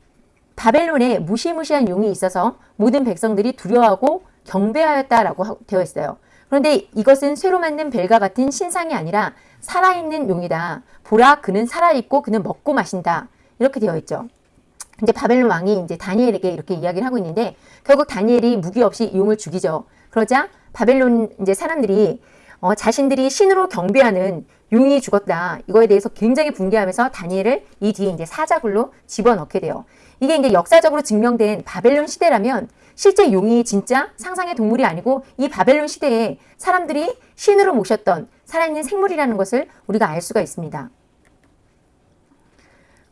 바벨론에 무시무시한 용이 있어서 모든 백성들이 두려워하고 경배하였다라고 되어 있어요. 그런데 이것은 쇠로 만든 벨과 같은 신상이 아니라 살아있는 용이다. 보라 그는 살아있고 그는 먹고 마신다. 이렇게 되어 있죠. 이제 바벨론 왕이 이제 다니엘에게 이렇게 이야기를 하고 있는데 결국 다니엘이 무기 없이 용을 죽이죠. 그러자 바벨론 이제 사람들이 어, 자신들이 신으로 경배하는 용이 죽었다. 이거에 대해서 굉장히 분개하면서 다니엘을 이 뒤에 이제 사자굴로 집어넣게 돼요. 이게 이제 역사적으로 증명된 바벨론 시대라면 실제 용이 진짜 상상의 동물이 아니고 이 바벨론 시대에 사람들이 신으로 모셨던 살아있는 생물이라는 것을 우리가 알 수가 있습니다.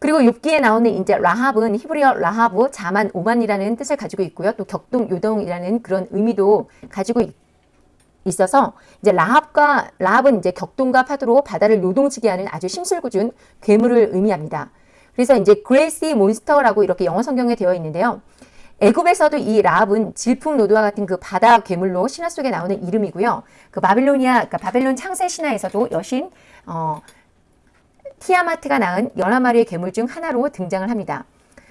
그리고 욥기에 나오는 이제 라합은 히브리어 라하브 자만 오만이라는 뜻을 가지고 있고요. 또 격동 요동이라는 그런 의미도 가지고 있, 있어서 이제 라합과 라합은 이제 격동과 파도로 바다를 요동치게 하는 아주 심술궂은 괴물을 의미합니다. 그래서 이제 great sea monster라고 이렇게 영어 성경에 되어 있는데요. 애굽에서도 이 라합은 질풍노도와 같은 그 바다 괴물로 신화 속에 나오는 이름이고요. 그 바빌로니아, 그러니까 바벨론 창세 신화에서도 여신 어, 티아마트가 낳은 열한 마리의 괴물 중 하나로 등장을 합니다.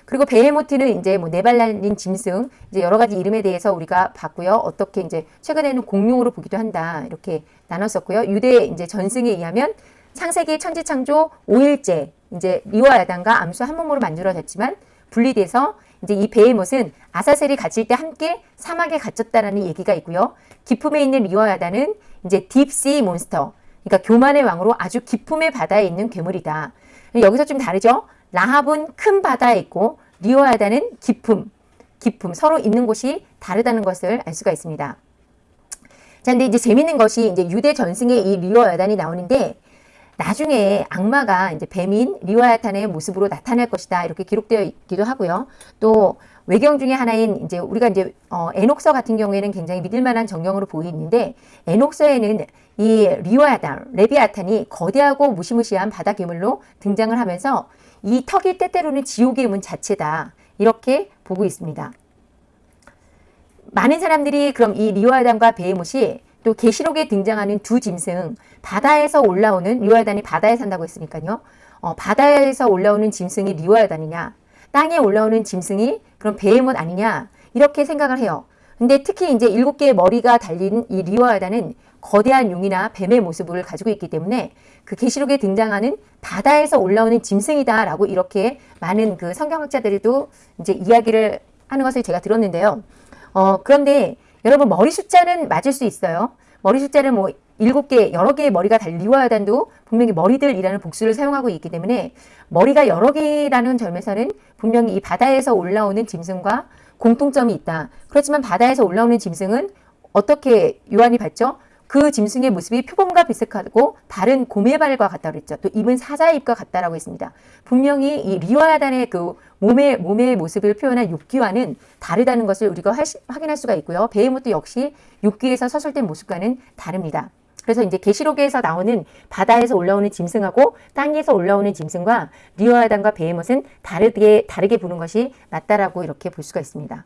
그리고 베헤모트는 이제 뭐 네발 달린 짐승 이제 여러 가지 이름에 대해서 우리가 봤고요. 어떻게 이제 최근에는 공룡으로 보기도 한다 이렇게 나눴었고요. 유대 이제 전승에 의하면 창세기 천지 창조 5일째 이제 리와야단과 암수 한 몸으로 만들어졌지만 분리돼서 이제 이 베헤못은 아사셀이 갇힐 때 함께 사막에 갇혔다라는 얘기가 있고요. 깊음에 있는 리와야단은 이제 deep sea monster, 그러니까 교만의 왕으로 아주 깊음의 바다에 있는 괴물이다. 여기서 좀 다르죠? 라합은 큰 바다에 있고 야단은 깊음, 깊음 서로 있는 곳이 다르다는 것을 알 수가 있습니다. 자, 근데 이제 재밌는 것이 이제 유대 전승의 이 리와야단이 나오는데 나중에 악마가 이제 뱀인 리와야탄의 모습으로 나타날 것이다 이렇게 기록되어 있기도 하고요. 또 외경 중에 하나인 이제 우리가 이제 어, 에녹서 같은 경우에는 굉장히 믿을 만한 정경으로 보이는데 에녹서에는 이 리와야탄, 레비아탄이 거대하고 무시무시한 바다 괴물로 등장을 하면서 이 턱이 때때로는 지옥의 문 자체다 이렇게 보고 있습니다. 많은 사람들이 그럼 이 리와야단과 베헤못이 또 계시록에 등장하는 두 짐승 바다에서 올라오는 리와야단이 바다에 산다고 했으니까요. 어, 바다에서 올라오는 짐승이 리와야단이냐 땅에 올라오는 짐승이 그럼 베헤못 아니냐 이렇게 생각을 해요. 근데 특히 이제 일곱 개의 머리가 달린 이 리와야단은 거대한 용이나 뱀의 모습을 가지고 있기 때문에 그 계시록에 등장하는 바다에서 올라오는 짐승이다라고 이렇게 많은 그 성경학자들도 이제 이야기를 하는 것을 제가 들었는데요. 어, 그런데 여러분 머리 숫자는 맞을 수 있어요. 머리 숫자를 뭐 일곱 개, 여러 개의 머리가 달리와야단도 분명히 머리들이라는 복수를 사용하고 있기 때문에 머리가 여러 개라는 점에서는 분명히 이 바다에서 올라오는 짐승과 공통점이 있다. 그렇지만 바다에서 올라오는 짐승은 어떻게 요한이 봤죠? 그 짐승의 모습이 표범과 비슷하고 발은 고메발과 같다고 그랬죠. 또 입은 사자의 입과 같다라고 했습니다. 분명히 이 리와야단의 그 몸의 몸의 모습을 표현한 육귀와는 다르다는 것을 우리가 확인할 수가 있고요. 베헤모트 역시 육귀에서 서술된 모습과는 다릅니다. 그래서 이제 계시록에서 나오는 바다에서 올라오는 짐승하고 땅에서 올라오는 짐승과 리와야단과 베헤못은 다르게 다르게 보는 것이 맞다라고 이렇게 볼 수가 있습니다.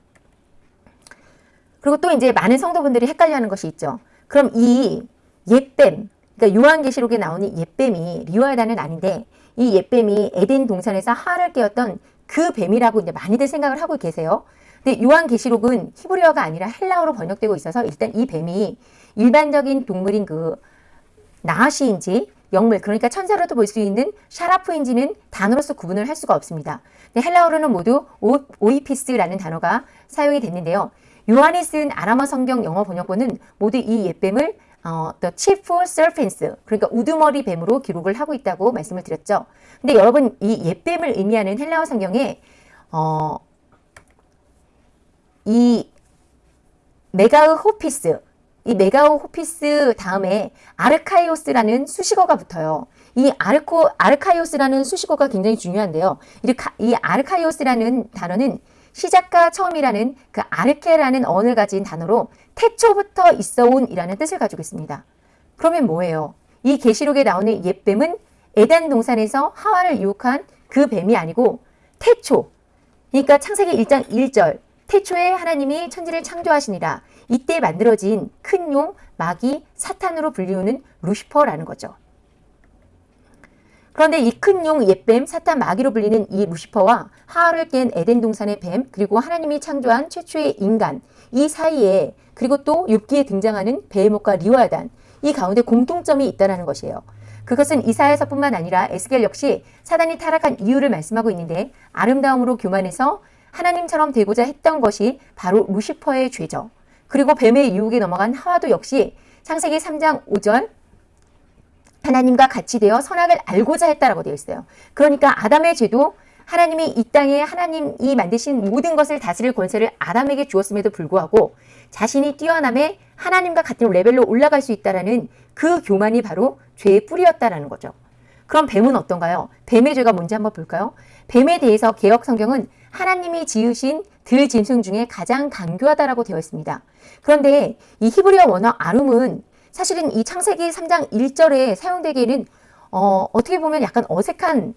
그리고 또 이제 많은 성도분들이 헷갈려하는 것이 있죠. 그럼 이 옛뱀, 그러니까 요한계시록에 나오는 옛뱀이 리와야단은 아닌데 이 옛뱀이 에덴 동산에서 하를 깨었던 그 뱀이라고 이제 많이들 생각을 하고 계세요. 근데 요한계시록은 히브리어가 아니라 헬라어로 번역되고 있어서 일단 이 뱀이 일반적인 동물인 그 나하시인지 영물 그러니까 천사로도 볼 수 있는 샤라프인지는 단어로서 구분을 할 수가 없습니다. 근데 헬라어로는 모두 오, 오이피스라는 단어가 사용이 됐는데요. 요한이 쓴 아람어 성경 영어 번역본은 모두 이 옛뱀을 어, The Chief Serpents, 그러니까 우두머리 뱀으로 기록을 하고 있다고 말씀을 드렸죠. 근데 여러분 이 옛뱀을 의미하는 헬라어 성경에 어, 이 메가흐 호피스, 이 메가흐 호피스 다음에 아르카이오스라는 수식어가 붙어요. 이 아르코, 아르카이오스라는 수식어가 굉장히 중요한데요. 이 아르카이오스라는 단어는 시작과 처음이라는 그 아르케라는 언을 가진 단어로 태초부터 있어온 이라는 뜻을 가지고 있습니다. 그러면 뭐예요? 이 계시록에 나오는 옛뱀은 에단 동산에서 하와를 유혹한 그 뱀이 아니고 태초. 그러니까 창세기 1장 1절 태초에 하나님이 천지를 창조하시니라. 이때 만들어진 큰 용, 마귀, 사탄으로 불리우는 루시퍼라는 거죠. 그런데 이 큰 용 옛뱀 사탄 마귀로 불리는 이 루시퍼와 하하를 깬 에덴 동산의 뱀 그리고 하나님이 창조한 최초의 인간 이 사이에 그리고 또 욥기에 등장하는 베헤못과 리와단 이 가운데 공통점이 있다는 것이에요. 그것은 이사야서뿐만 아니라 에스겔 역시 사단이 타락한 이유를 말씀하고 있는데 아름다움으로 교만해서 하나님처럼 되고자 했던 것이 바로 루시퍼의 죄죠. 그리고 뱀의 유혹에 넘어간 하와도 역시 창세기 3장 5절 하나님과 같이 되어 선악을 알고자 했다라고 되어 있어요. 그러니까 아담의 죄도 하나님이 이 땅에 하나님이 만드신 모든 것을 다스릴 권세를 아담에게 주었음에도 불구하고 자신이 뛰어남에 하나님과 같은 레벨로 올라갈 수 있다라는 그 교만이 바로 죄의 뿌리였다라는 거죠. 그럼 뱀은 어떤가요? 뱀의 죄가 뭔지 한번 볼까요? 뱀에 대해서 개혁 성경은 하나님이 지으신 들 짐승 중에 가장 강교하다라고 되어 있습니다. 그런데 이 히브리어 원어 아름은 사실은 이 창세기 3장 1절에 사용되기에는 어, 어떻게 보면 약간 어색한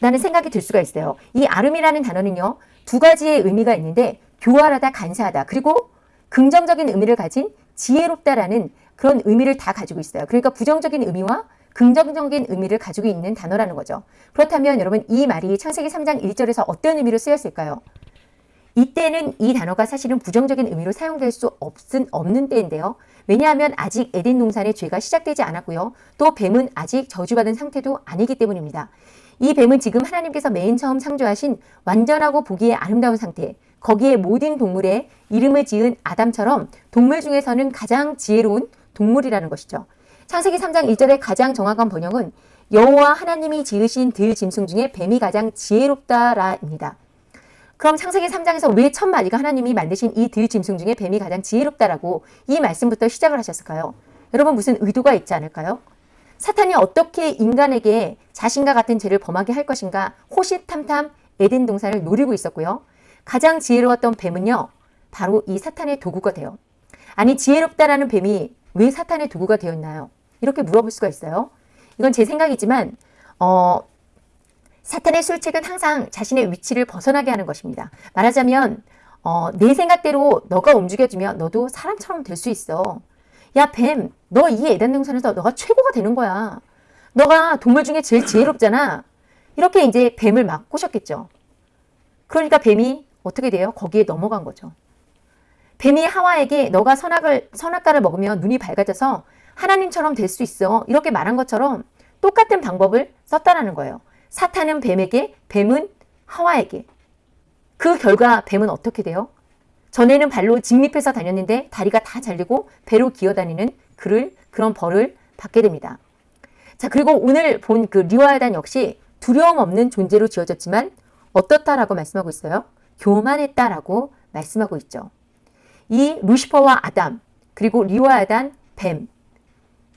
라는 생각이 들 수가 있어요. 이 아름이라는 단어는요. 두 가지의 의미가 있는데 교활하다, 간사하다 그리고 긍정적인 의미를 가진 지혜롭다라는 그런 의미를 다 가지고 있어요. 그러니까 부정적인 의미와 긍정적인 의미를 가지고 있는 단어라는 거죠. 그렇다면 여러분 이 말이 창세기 3장 1절에서 어떤 의미로 쓰였을까요? 이때는 이 단어가 사실은 부정적인 의미로 사용될 수 없은, 없는 때인데요. 왜냐하면 아직 에덴 동산의 죄가 시작되지 않았고요. 또 뱀은 아직 저주받은 상태도 아니기 때문입니다. 이 뱀은 지금 하나님께서 맨 처음 창조하신 완전하고 보기에 아름다운 상태, 거기에 모든 동물의 이름을 지은 아담처럼 동물 중에서는 가장 지혜로운 동물이라는 것이죠. 창세기 3장 1절의 가장 정확한 번역은 여호와 하나님이 지으신 들 짐승 중에 뱀이 가장 지혜롭다라입니다. 그럼 창세기 3장에서 왜 첫 마디가 하나님이 만드신 이 들 짐승 중에 뱀이 가장 지혜롭다라고 이 말씀부터 시작을 하셨을까요? 여러분 무슨 의도가 있지 않을까요? 사탄이 어떻게 인간에게 자신과 같은 죄를 범하게 할 것인가 호시탐탐 에덴 동산을 노리고 있었고요. 가장 지혜로웠던 뱀은요. 바로 이 사탄의 도구가 돼요. 아니 지혜롭다라는 뱀이 왜 사탄의 도구가 되었나요? 이렇게 물어볼 수가 있어요. 이건 제 생각이지만 어, 사탄의 술책은 항상 자신의 위치를 벗어나게 하는 것입니다. 말하자면 어, 내 생각대로 너가 움직여주면 너도 사람처럼 될 수 있어. 야 뱀, 너 이 에덴 동산에서 너가 최고가 되는 거야. 너가 동물 중에 제일 지혜롭잖아. 이렇게 이제 뱀을 막 꼬셨겠죠. 그러니까 뱀이 어떻게 돼요? 거기에 넘어간 거죠. 뱀이 하와에게 너가 선악을 선악과를 먹으면 눈이 밝아져서 하나님처럼 될 수 있어. 이렇게 말한 것처럼 똑같은 방법을 썼다라는 거예요. 사탄은 뱀에게, 뱀은 하와에게. 그 결과 뱀은 어떻게 돼요? 전에는 발로 직립해서 다녔는데 다리가 다 잘리고 배로 기어다니는 그를 그런 벌을 받게 됩니다. 자 그리고 오늘 본 그 리와야단 역시 두려움 없는 존재로 지어졌지만 어떻다라고 말씀하고 있어요? 교만했다라고 말씀하고 있죠. 이 루시퍼와 아담 그리고 리와야단 뱀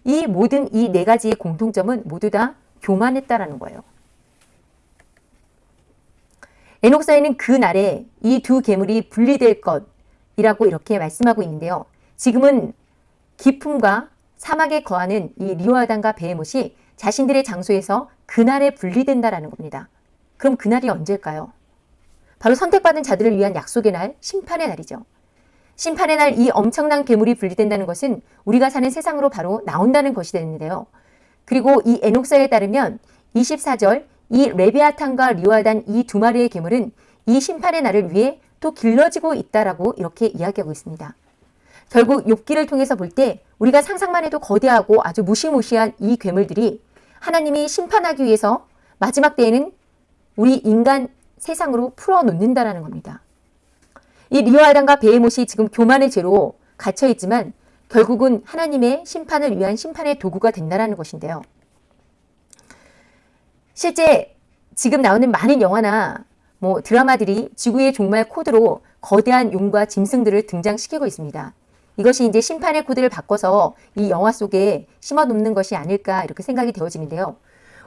이 모든 이 네 가지의 공통점은 모두 다 교만했다라는 거예요. 에녹사에는 그 날에 이 두 괴물이 분리될 것이라고 이렇게 말씀하고 있는데요. 지금은 기품과 사막에 거하는 이 리오아단과 베헤못이 자신들의 장소에서 그날에 분리된다라는 겁니다. 그럼 그날이 언제일까요? 바로 선택받은 자들을 위한 약속의 날, 심판의 날이죠. 심판의 날 이 엄청난 괴물이 분리된다는 것은 우리가 사는 세상으로 바로 나온다는 것이 되는데요. 그리고 이 에녹사에 따르면 24절 이 레비아탄과 리와단 이 두 마리의 괴물은 이 심판의 날을 위해 또 길러지고 있다라고 이렇게 이야기하고 있습니다. 결국 욥기를 통해서 볼 때 우리가 상상만 해도 거대하고 아주 무시무시한 이 괴물들이 하나님이 심판하기 위해서 마지막 때에는 우리 인간 세상으로 풀어놓는다라는 겁니다. 이 리오아단과 베헤못이 지금 교만의 죄로 갇혀 있지만 결국은 하나님의 심판을 위한 심판의 도구가 된다라는 것인데요. 실제 지금 나오는 많은 영화나 뭐 드라마들이 지구의 종말 코드로 거대한 용과 짐승들을 등장시키고 있습니다. 이것이 이제 심판의 코드를 바꿔서 이 영화 속에 심어 놓는 것이 아닐까 이렇게 생각이 되어지는데요.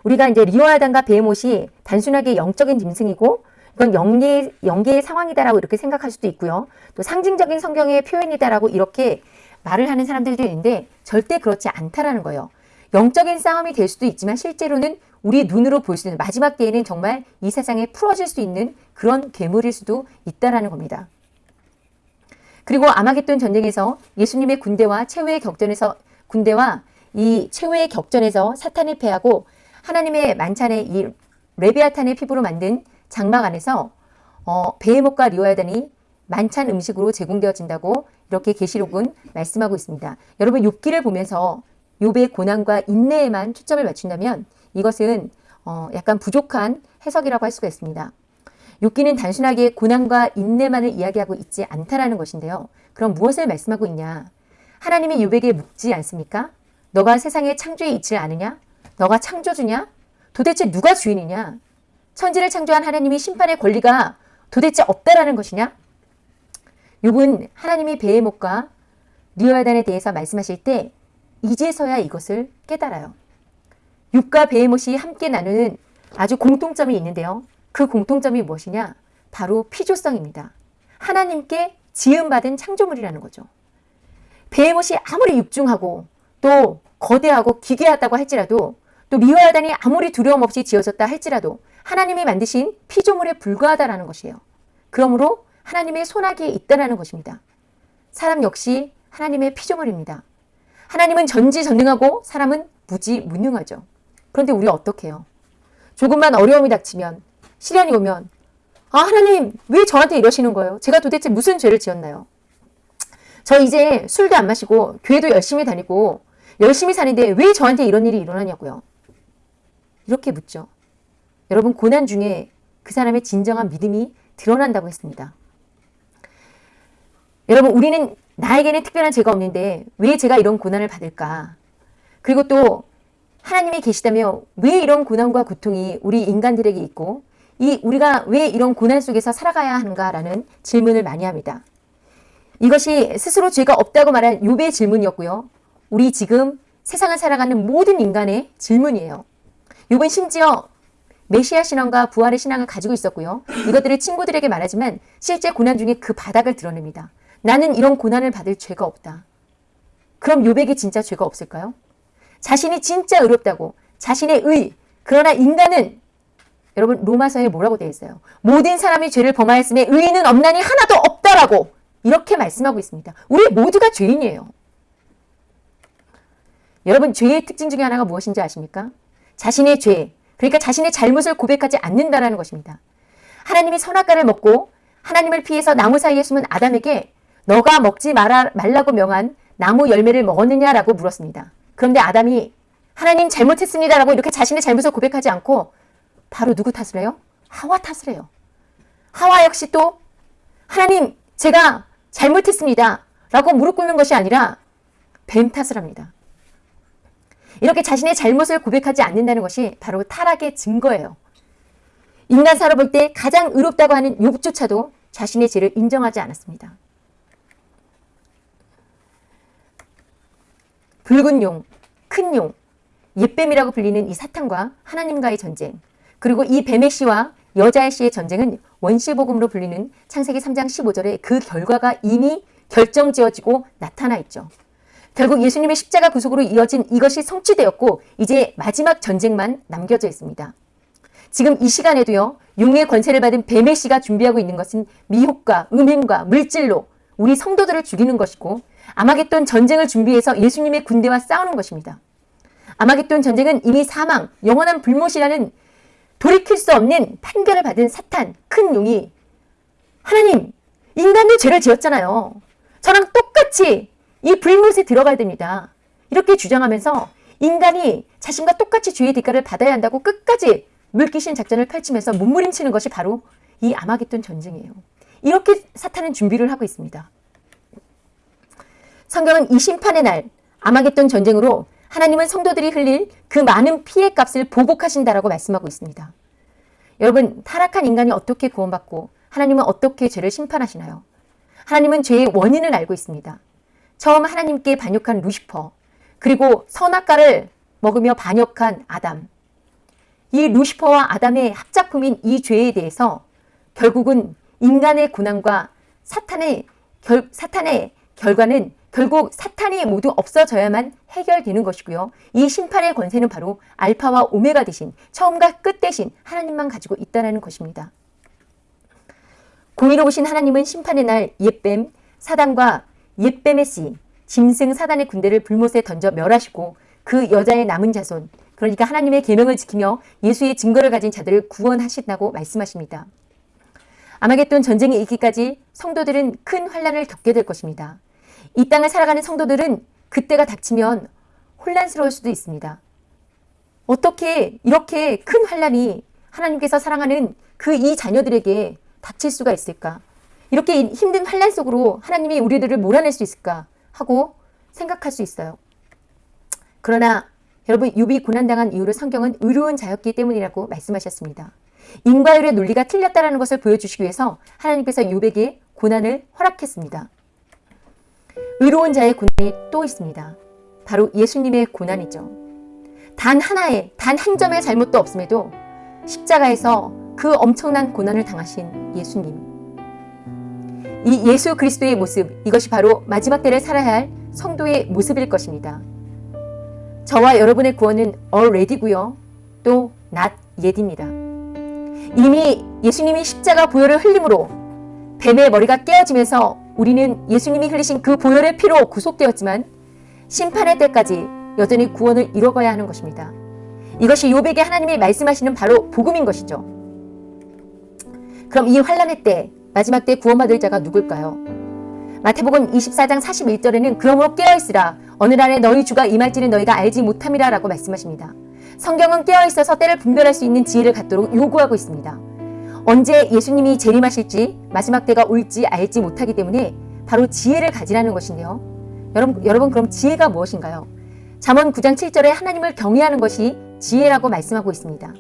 우리가 이제 리오아단과 베헤못이 단순하게 영적인 짐승이고 이건 영계, 영계의 상황이다라고 이렇게 생각할 수도 있고요. 또 상징적인 성경의 표현이다라고 이렇게 말을 하는 사람들도 있는데 절대 그렇지 않다라는 거예요. 영적인 싸움이 될 수도 있지만 실제로는 우리 눈으로 볼 수 있는 마지막 때에는 정말 이 세상에 풀어질 수 있는 그런 괴물일 수도 있다라는 겁니다. 그리고 아마겟돈 전쟁에서 예수님의 군대와 최후의 격전에서 군대와 이 최후의 격전에서 사탄을 패하고 하나님의 만찬의 이 레비아탄의 피부로 만든 장막 안에서 어, 베헤목과 리오야단이 만찬 음식으로 제공되어진다고 이렇게 계시록은 말씀하고 있습니다. 여러분 욥기를 보면서 욥의 고난과 인내에만 초점을 맞춘다면 이것은 어, 약간 부족한 해석이라고 할 수가 있습니다. 욥기는 단순하게 고난과 인내만을 이야기하고 있지 않다라는 것인데요. 그럼 무엇을 말씀하고 있냐? 하나님이 욥에게 묻지 않습니까? 너가 세상의 창조의 이치를 아느냐? 너가 창조주냐? 도대체 누가 주인이냐? 천지를 창조한 하나님이 심판의 권리가 도대체 없다라는 것이냐? 욥은 하나님이 베헤목과 리오야단에 대해서 말씀하실 때 이제서야 이것을 깨달아요. 육과 베헤못이 함께 나누는 아주 공통점이 있는데요. 그 공통점이 무엇이냐? 바로 피조성입니다. 하나님께 지음받은 창조물이라는 거죠. 베헤못이 아무리 육중하고 또 거대하고 기괴하다고 할지라도 또 미화야단이 아무리 두려움 없이 지어졌다 할지라도 하나님이 만드신 피조물에 불과하다라는 것이에요. 그러므로 하나님의 손아귀에 있다라는 것입니다. 사람 역시 하나님의 피조물입니다. 하나님은 전지전능하고 사람은 무지무능하죠. 그런데 우리 어떻게 해요? 조금만 어려움이 닥치면 시련이 오면 아, 하나님, 왜 저한테 이러시는 거예요? 제가 도대체 무슨 죄를 지었나요? 저 이제 술도 안 마시고, 교회도 열심히 다니고, 열심히 사는데 왜 저한테 이런 일이 일어나냐고요? 이렇게 묻죠. 여러분, 고난 중에 그 사람의 진정한 믿음이 드러난다고 했습니다. 여러분, 우리는 나에게는 특별한 죄가 없는데 왜 제가 이런 고난을 받을까? 그리고 또 하나님이 계시다며 왜 이런 고난과 고통이 우리 인간들에게 있고 이 우리가 왜 이런 고난 속에서 살아가야 하는가라는 질문을 많이 합니다. 이것이 스스로 죄가 없다고 말한 요배의 질문이었고요. 우리 지금 세상을 살아가는 모든 인간의 질문이에요. 요번 심지어 메시아 신앙과 부활의 신앙을 가지고 있었고요. 이것들을 친구들에게 말하지만 실제 고난 중에 그 바닥을 드러냅니다. 나는 이런 고난을 받을 죄가 없다. 그럼 요백이 진짜 죄가 없을까요? 자신이 진짜 의롭다고 자신의 의 그러나 인간은 여러분 로마서에 뭐라고 되어 있어요? 모든 사람이 죄를 범하였음에 의인은 없나니 하나도 없다라고 이렇게 말씀하고 있습니다. 우리 모두가 죄인이에요. 여러분 죄의 특징 중에 하나가 무엇인지 아십니까? 자신의 죄, 그러니까 자신의 잘못을 고백하지 않는다라는 것입니다. 하나님이 선악과를 먹고 하나님을 피해서 나무 사이에 숨은 아담에게 너가 먹지 말라고 명한 나무 열매를 먹었느냐라고 물었습니다. 그런데 아담이 하나님 잘못했습니다라고 이렇게 자신의 잘못을 고백하지 않고 바로 누구 탓을 해요? 하와 탓을 해요. 하와 역시 또 하나님 제가 잘못했습니다 라고 무릎 꿇는 것이 아니라 뱀 탓을 합니다. 이렇게 자신의 잘못을 고백하지 않는다는 것이 바로 타락의 증거예요. 인간 살아볼 때 가장 의롭다고 하는 욥조차도 자신의 죄를 인정하지 않았습니다. 붉은 용, 큰 용, 옛뱀이라고 불리는 이 사탄과 하나님과의 전쟁, 그리고 이 뱀의 씨와 여자의 씨의 전쟁은 원시복음으로 불리는 창세기 3장 15절에 그 결과가 이미 결정지어지고 나타나 있죠. 결국 예수님의 십자가 구속으로 이어진 이것이 성취되었고 이제 마지막 전쟁만 남겨져 있습니다. 지금 이 시간에도요. 용의 권세를 받은 뱀의 씨가 준비하고 있는 것은 미혹과 음행과 물질로 우리 성도들을 죽이는 것이고 아마겟돈 전쟁을 준비해서 예수님의 군대와 싸우는 것입니다. 아마겟돈 전쟁은 이미 사망, 영원한 불못이라는 돌이킬 수 없는 판결을 받은 사탄, 큰 용이 하나님, 인간도 죄를 지었잖아요. 저랑 똑같이 이 불못에 들어가야 됩니다. 이렇게 주장하면서 인간이 자신과 똑같이 죄의 대가를 받아야 한다고 끝까지 물귀신 작전을 펼치면서 몸부림치는 것이 바로 이 아마겟돈 전쟁이에요. 이렇게 사탄은 준비를 하고 있습니다. 성경은 이 심판의 날 아마겟돈 전쟁으로 하나님은 성도들이 흘릴 그 많은 피해 값을 보복하신다라고 말씀하고 있습니다. 여러분 타락한 인간이 어떻게 구원받고 하나님은 어떻게 죄를 심판하시나요? 하나님은 죄의 원인을 알고 있습니다. 처음 하나님께 반역한 루시퍼 그리고 선악과를 먹으며 반역한 아담 이 루시퍼와 아담의 합작품인 이 죄에 대해서 결국은 인간의 고난과 사탄의 결, 사탄의 결과는 결국 사탄이 모두 없어져야만 해결되는 것이고요. 이 심판의 권세는 바로 알파와 오메가 대신 처음과 끝 대신 하나님만 가지고 있다는 것입니다. 공의로우신 하나님은 심판의 날 옛뱀 사단과 옛뱀의 씨 짐승 사단의 군대를 불못에 던져 멸하시고 그 여자의 남은 자손 그러니까 하나님의 계명을 지키며 예수의 증거를 가진 자들을 구원하신다고 말씀하십니다. 아마겟돈 전쟁이 있기까지 성도들은 큰 환란을 겪게 될 것입니다. 이 땅을 살아가는 성도들은 그때가 닥치면 혼란스러울 수도 있습니다. 어떻게 이렇게 큰 환란이 하나님께서 사랑하는 그 이 자녀들에게 닥칠 수가 있을까? 이렇게 힘든 환란 속으로 하나님이 우리들을 몰아낼 수 있을까 하고 생각할 수 있어요. 그러나 여러분 유비 고난당한 이유를 성경은 의로운 자였기 때문이라고 말씀하셨습니다. 인과율의 논리가 틀렸다는 것을 보여주시기 위해서 하나님께서 유백에 고난을 허락했습니다. 의로운 자의 고난이 또 있습니다. 바로 예수님의 고난이죠. 단 하나의, 단 한 점의 잘못도 없음에도 십자가에서 그 엄청난 고난을 당하신 예수님. 이 예수 그리스도의 모습, 이것이 바로 마지막 때를 살아야 할 성도의 모습일 것입니다. 저와 여러분의 구원은 already고요. 또 not yet입니다. 이미 예수님이 십자가 보혈을 흘림으로 뱀의 머리가 깨어지면서 우리는 예수님이 흘리신 그 보혈의 피로 구속되었지만 심판의 때까지 여전히 구원을 이뤄가야 하는 것입니다. 이것이 요백에 하나님이 말씀하시는 바로 복음인 것이죠. 그럼 이 환란의 때 마지막 때 구원받을 자가 누굴까요? 마태복음 24장 41절에는 그러므로 깨어있으라 어느 날에 너희 주가 임할지는 너희가 알지 못함이라 라고 말씀하십니다. 성경은 깨어있어서 때를 분별할 수 있는 지혜를 갖도록 요구하고 있습니다. 언제 예수님이 재림하실지 마지막 때가 올지 알지 못하기 때문에 바로 지혜를 가지라는 것인데요. 여러분, 여러분 그럼 지혜가 무엇인가요? 잠언 9장 7절에 하나님을 경외하는 것이 지혜라고 말씀하고 있습니다.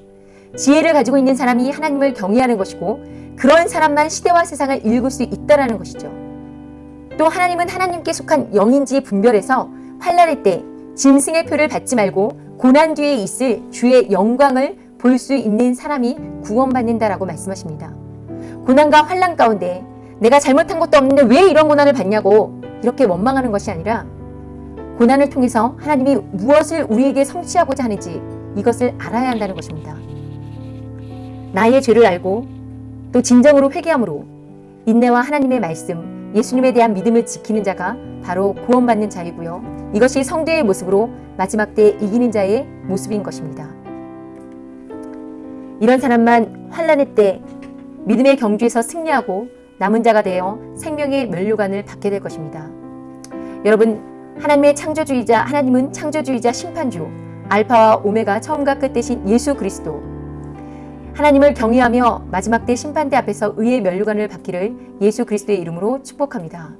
지혜를 가지고 있는 사람이 하나님을 경외하는 것이고 그런 사람만 시대와 세상을 읽을 수 있다라는 것이죠. 또 하나님은 하나님께 속한 영인지 분별해서 환란의 때 짐승의 표를 받지 말고 고난 뒤에 있을 주의 영광을 볼 수 있는 사람이 구원받는다라고 말씀하십니다. 고난과 환란 가운데 내가 잘못한 것도 없는데 왜 이런 고난을 받냐고 이렇게 원망하는 것이 아니라 고난을 통해서 하나님이 무엇을 우리에게 성취하고자 하는지 이것을 알아야 한다는 것입니다. 나의 죄를 알고 또 진정으로 회개함으로 인내와 하나님의 말씀, 예수님에 대한 믿음을 지키는 자가 바로 구원받는 자이고요. 이것이 성도의 모습으로 마지막 때 이기는 자의 모습인 것입니다. 이런 사람만 환란의 때 믿음의 경주에서 승리하고 남은 자가 되어 생명의 면류관을 받게 될 것입니다. 여러분, 하나님의 창조주이자 하나님은 창조주이자 심판주, 알파와 오메가 처음과 끝 대신 예수 그리스도. 하나님을 경외하며 마지막 때 심판대 앞에서 의의 면류관을 받기를 예수 그리스도의 이름으로 축복합니다.